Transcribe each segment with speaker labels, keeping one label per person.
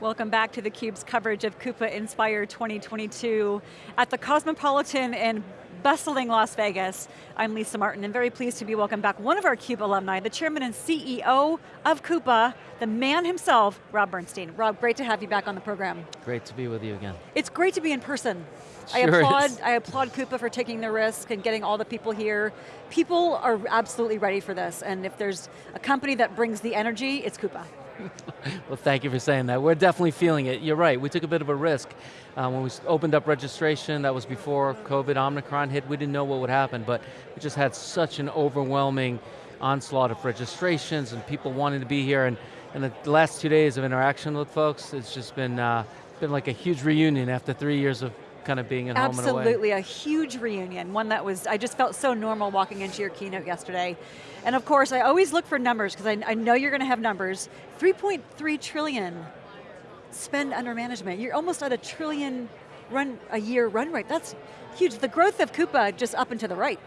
Speaker 1: Welcome back to theCUBE's coverage of Coupa Inspire 2022 at the Cosmopolitan in bustling Las Vegas. I'm Lisa Martin and very pleased to be welcome back one of our CUBE alumni, the chairman and CEO of Coupa, the man himself, Rob Bernstein. Rob, great to have you back on the program.
Speaker 2: Great to be with you again.
Speaker 1: It's great to be in person.
Speaker 2: Sure
Speaker 1: I applaud,
Speaker 2: is.
Speaker 1: I applaud Coupa for taking the risk and getting all the people here. People are absolutely ready for this, and if there's a company that brings the energy, it's Coupa.
Speaker 2: Well, thank you for saying that. We're definitely feeling it. You're right, we took a bit of a risk. Uh, when we opened up registration, that was before COVID, Omicron hit, we didn't know what would happen, but we just had such an overwhelming onslaught of registrations and people wanting to be here, and, and the last two days of interaction with folks, it's just been, uh, been like a huge reunion after three years of kind of being at home and away.
Speaker 1: Absolutely, a huge reunion, one that was, I just felt so normal walking into your keynote yesterday. And of course, I always look for numbers, because I, I know you're going to have numbers. 3.3 trillion spend under management. You're almost at a trillion run a year run rate. That's huge. The growth of Coupa just up and to the right.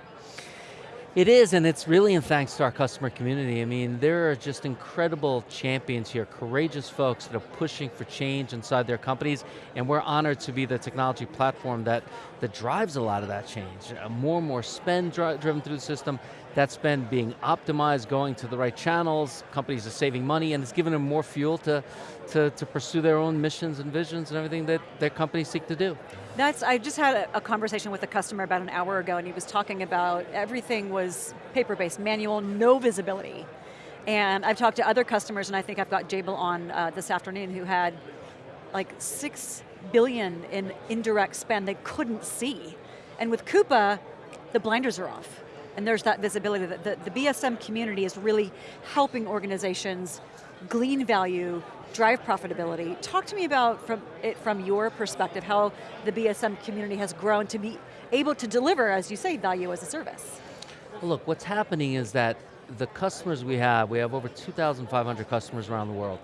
Speaker 2: It is, and it's really in thanks to our customer community. I mean, there are just incredible champions here, courageous folks that are pushing for change inside their companies, and we're honored to be the technology platform that, that drives a lot of that change. Uh, more and more spend dri driven through the system, that spend being optimized, going to the right channels, companies are saving money, and it's giving them more fuel to, to, to pursue their own missions and visions and everything that their companies seek to do.
Speaker 1: That's, I just had a, a, conversation with a customer about an hour ago and he was talking about everything was paper-based, manual, no visibility. And I've talked to other customers and I think I've got Jabil on uh, this afternoon who had like six billion in indirect spend they couldn't see. And with Coupa, the blinders are off. And there's that visibility that the, the BSM community is really helping organizations glean value, drive profitability. Talk to me about from it from your perspective, how the BSM community has grown to be able to deliver, as you say, value as a service.
Speaker 2: Look, what's happening is that the customers we have, we have over 2,500 customers around the world.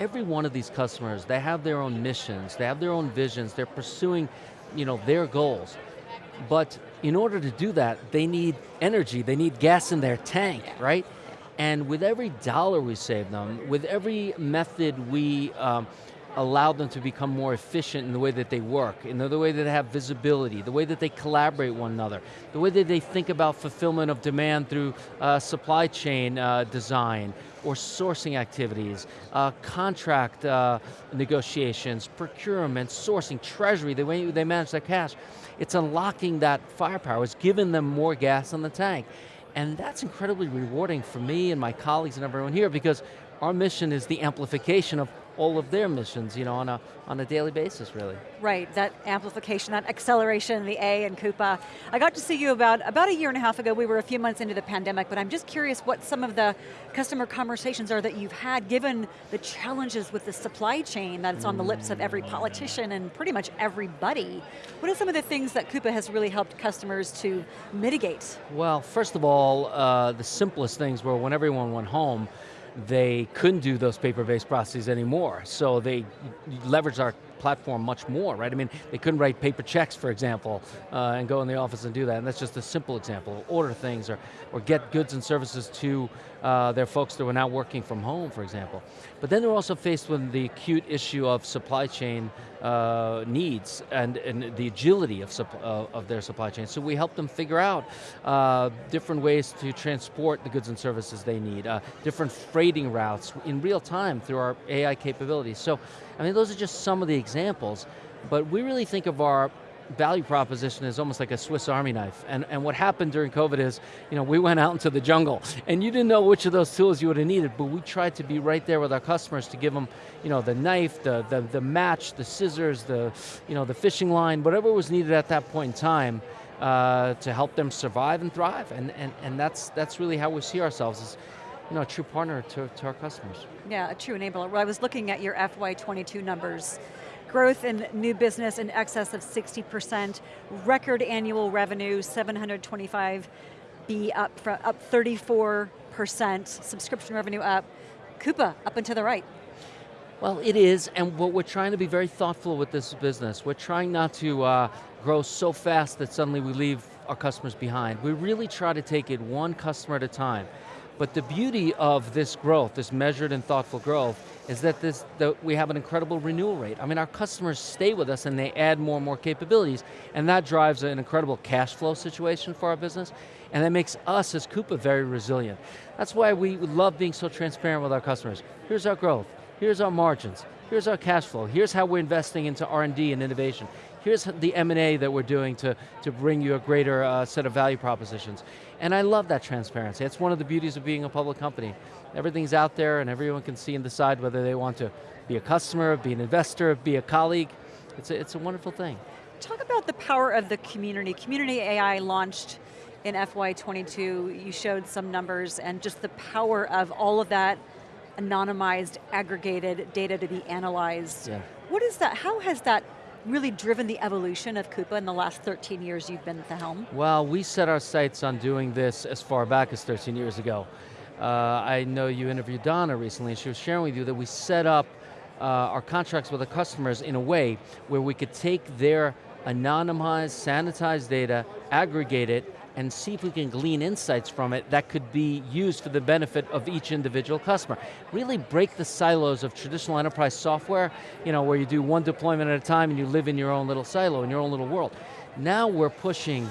Speaker 2: Every one of these customers, they have their own missions, they have their own visions, they're pursuing you know, their goals. But in order to do that, they need energy, they need gas in their tank, right? And with every dollar we save them, with every method we um, allow them to become more efficient in the way that they work, in the way that they have visibility, the way that they collaborate one another, the way that they think about fulfillment of demand through uh, supply chain uh, design, or sourcing activities, uh, contract uh, negotiations, procurement, sourcing, treasury, the way they manage their cash. It's unlocking that firepower, it's giving them more gas in the tank. And that's incredibly rewarding for me and my colleagues and everyone here because our mission is the amplification of all of their missions, you know, on a, on a daily basis, really.
Speaker 1: Right, that amplification, that acceleration, the A and Coupa. I got to see you about, about a year and a half ago, we were a few months into the pandemic, but I'm just curious what some of the customer conversations are that you've had, given the challenges with the supply chain that's on the lips of every politician and pretty much everybody. What are some of the things that Coupa has really helped customers to mitigate?
Speaker 2: Well, first of all, uh, the simplest things were when everyone went home, they couldn't do those paper-based processes anymore. So they leveraged our platform much more, right? I mean, they couldn't write paper checks, for example, uh, and go in the office and do that, and that's just a simple example. Order things or, or get goods and services to uh, their folks that were now working from home, for example. But then they're also faced with the acute issue of supply chain uh, needs and, and the agility of, uh, of their supply chain. So we help them figure out uh, different ways to transport the goods and services they need, uh, different freighting routes in real time through our AI capabilities. So, I mean, those are just some of the examples, but we really think of our value proposition is almost like a Swiss Army knife. And, and what happened during COVID is, you know, we went out into the jungle and you didn't know which of those tools you would have needed, but we tried to be right there with our customers to give them, you know, the knife, the, the, the match, the scissors, the, you know, the fishing line, whatever was needed at that point in time uh, to help them survive and thrive. And, and, and that's, that's really how we see ourselves as, you know, a true partner to, to our customers.
Speaker 1: Yeah, a true enabler. Well, I was looking at your FY22 numbers growth in new business in excess of 60%, record annual revenue, 725 B up, up 34%, subscription revenue up, Coupa up and to the right.
Speaker 2: Well, it is, and what we're trying to be very thoughtful with this business. We're trying not to uh, grow so fast that suddenly we leave our customers behind. We really try to take it one customer at a time. But the beauty of this growth, this measured and thoughtful growth, is that this, the, we have an incredible renewal rate. I mean, our customers stay with us and they add more and more capabilities, and that drives an incredible cash flow situation for our business, and that makes us as Coupa very resilient. That's why we love being so transparent with our customers. Here's our growth, here's our margins, here's our cash flow, here's how we're investing into R&D and innovation, here's the M&A that we're doing to, to bring you a greater uh, set of value propositions. And I love that transparency. It's one of the beauties of being a public company. Everything's out there and everyone can see and decide whether they want to be a customer, be an investor, be a colleague. It's a, it's a wonderful thing.
Speaker 1: Talk about the power of the community. Community AI launched in FY22, you showed some numbers and just the power of all of that anonymized, aggregated data to be analyzed. Yeah. What is that, how has that really driven the evolution of Coupa in the last 13 years you've been at the helm?
Speaker 2: Well, we set our sights on doing this as far back as 13 years ago. Uh, I know you interviewed Donna recently and she was sharing with you that we set up uh, our contracts with the customers in a way where we could take their anonymized, sanitized data, aggregate it, and see if we can glean insights from it that could be used for the benefit of each individual customer. Really break the silos of traditional enterprise software, you know, where you do one deployment at a time and you live in your own little silo, in your own little world. Now we're pushing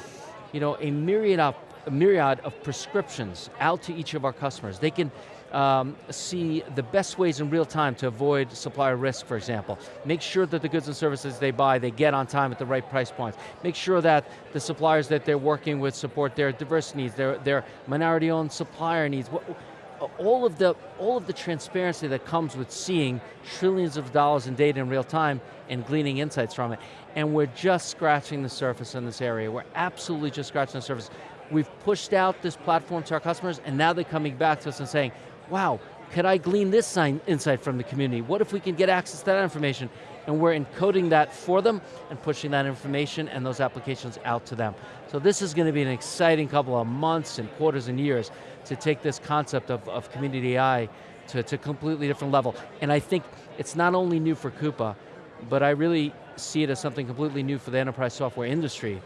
Speaker 2: you know, a myriad of, a myriad of prescriptions out to each of our customers. They can um, see the best ways in real time to avoid supplier risk, for example. Make sure that the goods and services they buy, they get on time at the right price points. Make sure that the suppliers that they're working with support their diverse needs, their, their minority-owned supplier needs. All of, the, all of the transparency that comes with seeing trillions of dollars in data in real time and gleaning insights from it. And we're just scratching the surface in this area. We're absolutely just scratching the surface. We've pushed out this platform to our customers and now they're coming back to us and saying, wow, could I glean this insight from the community? What if we can get access to that information? And we're encoding that for them and pushing that information and those applications out to them. So this is going to be an exciting couple of months and quarters and years to take this concept of, of community AI to, to a completely different level. And I think it's not only new for Coupa, but I really see it as something completely new for the enterprise software industry,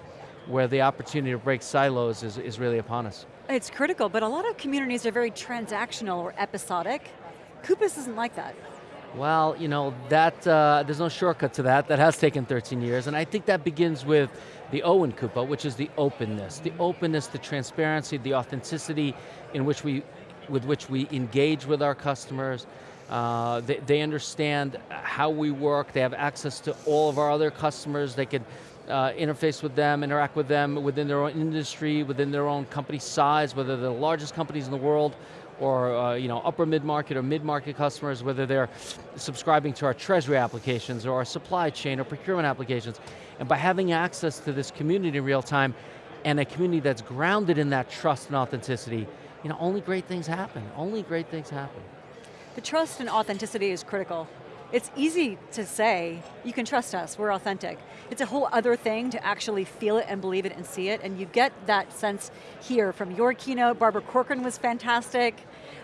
Speaker 2: where the opportunity to break silos is, is really upon us.
Speaker 1: It's critical, but a lot of communities are very transactional or episodic. Coupas isn't like that.
Speaker 2: Well, you know, that, uh, there's no shortcut to that. That has taken 13 years, and I think that begins with the O in Coupa, which is the openness. The openness, the transparency, the authenticity in which we, with which we engage with our customers. Uh, they, they understand how we work, they have access to all of our other customers, they can uh, interface with them, interact with them within their own industry, within their own company size, whether they're the largest companies in the world or uh, you know, upper mid-market or mid-market customers, whether they're subscribing to our treasury applications or our supply chain or procurement applications. And by having access to this community in real time and a community that's grounded in that trust and authenticity, you know, only great things happen, only great things happen.
Speaker 1: The trust and authenticity is critical. It's easy to say, you can trust us, we're authentic. It's a whole other thing to actually feel it and believe it and see it, and you get that sense here from your keynote. Barbara Corcoran was fantastic,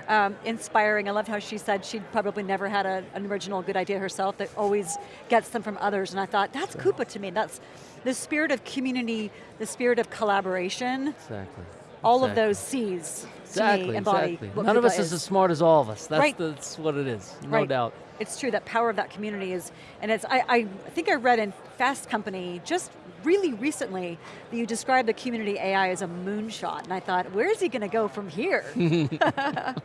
Speaker 1: um, inspiring. I loved how she said she'd probably never had a, an original good idea herself that always gets them from others, and I thought, that's. Coupa to me. That's the spirit of community, the spirit of collaboration.
Speaker 2: Exactly.
Speaker 1: All
Speaker 2: exactly.
Speaker 1: of those C's
Speaker 2: exactly,
Speaker 1: embody
Speaker 2: exactly. None of us is. is. as smart as all of us. That's, right. that's what it is, no
Speaker 1: right.
Speaker 2: doubt
Speaker 1: it's true, that power of that community is, and it's, I, I think I read in Fast Company just really recently that you described the community AI as a moonshot, and I thought, where is he going to go from here?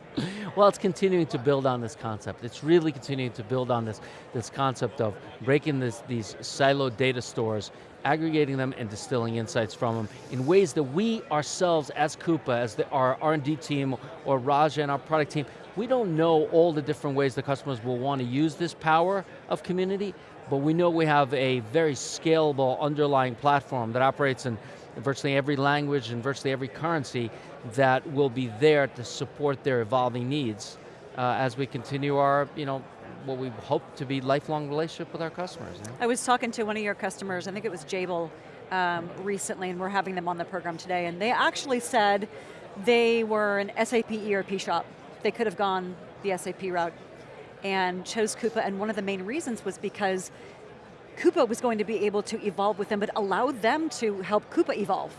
Speaker 2: well, it's continuing to build on this concept. It's really continuing to build on this, this concept of breaking this, these siloed data stores aggregating them and distilling insights from them in ways that we ourselves as Coupa, as the, our R&D team or Raja and our product team, we don't know all the different ways the customers will want to use this power of community, but we know we have a very scalable underlying platform that operates in virtually every language and virtually every currency that will be there to support their evolving needs uh, as we continue our, you know, what we hope to be lifelong relationship with our customers. Know?
Speaker 1: I was talking to one of your customers, I think it was Jabil, um, recently, and we're having them on the program today, and they actually said they were an SAP ERP shop. They could have gone the SAP route and chose Coupa, and one of the main reasons was because Coupa was going to be able to evolve with them, but allow them to help Coupa evolve.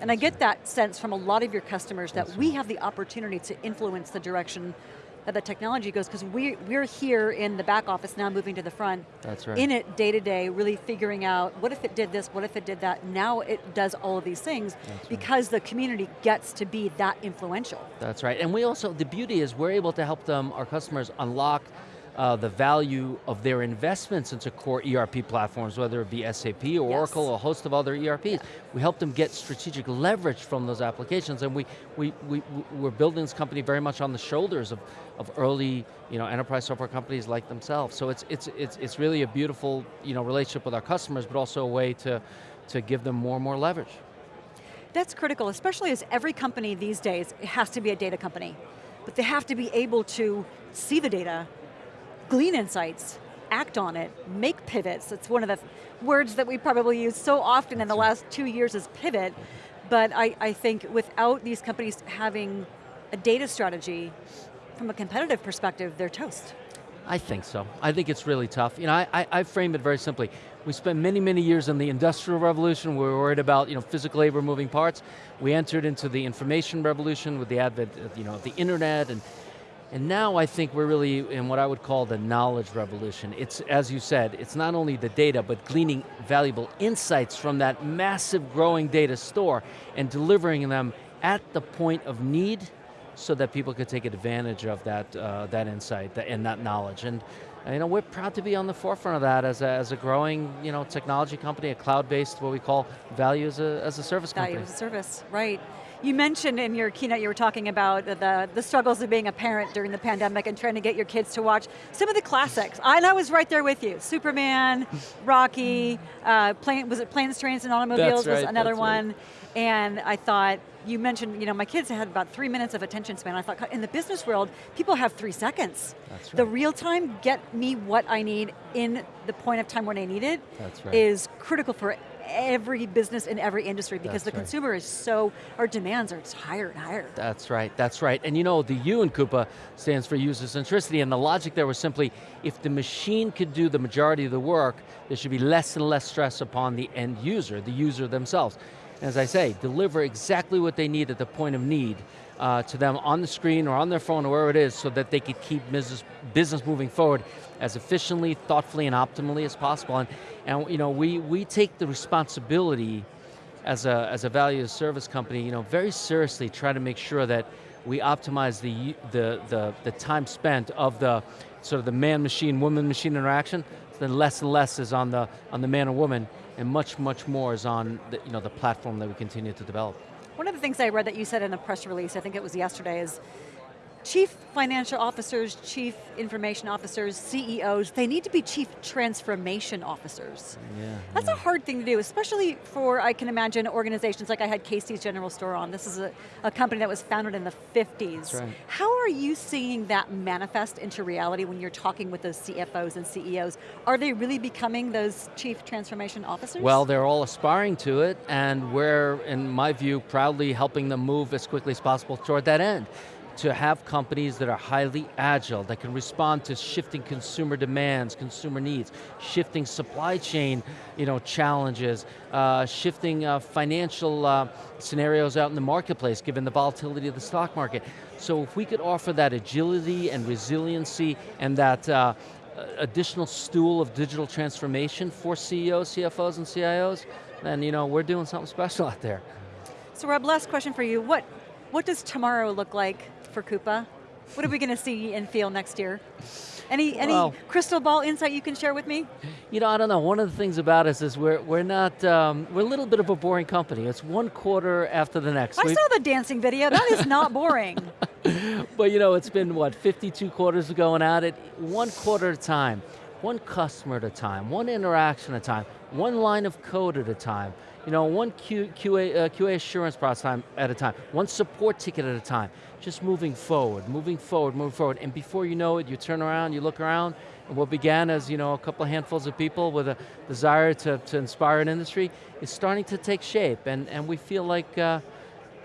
Speaker 1: And I get that sense from a lot of your customers that we have the opportunity to influence the direction that the technology goes, because we, we're here in the back office now moving to the front.
Speaker 2: That's right.
Speaker 1: In it day to day, really figuring out, what if it did this, what if it did that? Now it does all of these things
Speaker 2: That's right.
Speaker 1: because the community gets to be that influential.
Speaker 2: That's right, and we also, the beauty is we're able to help them, our customers, unlock uh, the value of their investments into core ERP platforms, whether it be SAP or
Speaker 1: Yes.
Speaker 2: Oracle or a host of other ERPs. We help them get strategic leverage from those applications, and we, we, we, we're building this company very much on the shoulders of, of early you know, enterprise software companies like themselves. So it's, it's, it's, it's really a beautiful you know, relationship with our customers, but also a way to, to give them more and more leverage.
Speaker 1: That's critical, especially as every company these days has to be a data company. But they have to be able to see the data, glean insights, act on it, make pivots. It's one of the words that we probably use so often in the last two years is pivot. But I, I think without these companies having a data strategy, from a competitive perspective, they're toast.
Speaker 2: I think so. I think it's really tough. You know, I, I, I frame it very simply. We spent many, many years in the industrial revolution, we were worried about you know, physical labor moving parts. We entered into the information revolution with the advent of you know, the internet, and, and now I think we're really in what I would call the knowledge revolution. It's, as you said, it's not only the data, but gleaning valuable insights from that massive growing data store and delivering them at the point of need so that people could take advantage of that, uh, that insight and that knowledge. And you know, we're proud to be on the forefront of that as a, as a growing you know, technology company, a cloud-based, what we call value as a, as a service company.
Speaker 1: Value as a service, right. You mentioned in your keynote, you were talking about the, the struggles of being a parent during the pandemic and trying to get your kids to watch some of the classics. And I was right there with you. Superman, Rocky, uh, plane, was it Planes, Trains, and Automobiles
Speaker 2: right,
Speaker 1: was another one.
Speaker 2: right.
Speaker 1: And I thought, you mentioned, you know, my kids had about three minutes of attention span. I thought, in the business world, people have three seconds.
Speaker 2: That's
Speaker 1: The real time, get me what I need in the point of time when I need it,
Speaker 2: right.
Speaker 1: is critical for every business in every industry because
Speaker 2: That's
Speaker 1: the
Speaker 2: right.
Speaker 1: consumer is so, our demands are just higher and higher.
Speaker 2: That's right, that's right. And you know, the U in Coupa stands for user centricity, and the logic there was simply, if the machine could do the majority of the work, there should be less and less stress upon the end user, the user themselves. And as I say, deliver exactly what they need at the point of need uh, to them on the screen or on their phone or wherever it is so that they could keep business, business moving forward as efficiently, thoughtfully, and optimally as possible. And, and you know, we, we take the responsibility as a, as a value service company, you know, very seriously try to make sure that we optimize the, the, the, the time spent of the sort of the man-machine, woman-machine interaction, so then less and less is on the, on the man or woman, and much, much more is on the, you know, the platform that we continue to develop.
Speaker 1: One of the things I read that you said in a press release, I think it was yesterday, is chief financial officers, chief information officers, CEOs, they need to be chief transformation officers.
Speaker 2: Yeah,
Speaker 1: That's a hard thing to do, especially for, I can imagine, organizations like I had Casey's General Store on. This is a, a company that was founded in the 50s.
Speaker 2: That's right.
Speaker 1: How are you seeing that manifest into reality when you're talking with those CFOs and CEOs? Are they really becoming those chief transformation officers?
Speaker 2: Well, they're all aspiring to it, and we're, in my view, proudly helping them move as quickly as possible toward that end. To have companies that are highly agile, that can respond to shifting consumer demands, consumer needs, shifting supply chain you know, challenges, uh, shifting uh, financial uh, scenarios out in the marketplace, given the volatility of the stock market. So if we could offer that agility and resiliency and that uh, additional stool of digital transformation for CEOs, CFOs, and CIOs, then you know, we're doing something special out there.
Speaker 1: So Rob, last question for you. What, what does tomorrow look like for Coupa? What are we going to see and feel next year? Any, any
Speaker 2: Well-
Speaker 1: crystal ball insight you can share with me?
Speaker 2: You know, I don't know, one of the things about us is we're, we're not, um, we're a little bit of a boring company. It's one quarter after the next.
Speaker 1: I
Speaker 2: We-
Speaker 1: saw the dancing video, that is not boring.
Speaker 2: But you know, it's been what, 52 quarters of going at it, one quarter at a time, one customer at a time, one interaction at a time, one line of code at a time, you know, one Q, QA, uh, QA assurance process time at a time, one support ticket at a time, just moving forward, moving forward, moving forward, and before you know it, you turn around, you look around, and what began as you know, a couple of handfuls of people with a desire to, to inspire an industry is starting to take shape, and, and we feel like uh,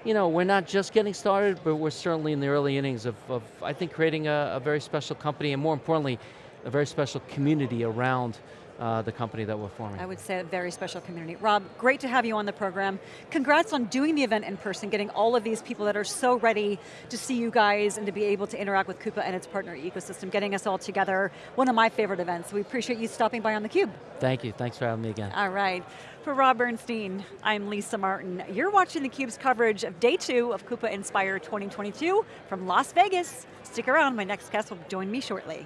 Speaker 2: you know, we're not just getting started, but we're certainly in the early innings of, of I think, creating a, a very special company, and more importantly, a very special community around uh, the company that we're forming.
Speaker 1: I would say a very special community. Rob, great to have you on the program. Congrats on doing the event in person, getting all of these people that are so ready to see you guys and to be able to interact with Coupa and its partner ecosystem, getting us all together. One of my favorite events. We appreciate you stopping by on theCUBE.
Speaker 2: Thank you, thanks for having me again.
Speaker 1: All right. For Rob Bernstein, I'm Lisa Martin. You're watching theCUBE's coverage of day two of Coupa Inspire 2022 from Las Vegas. Stick around, my next guest will join me shortly.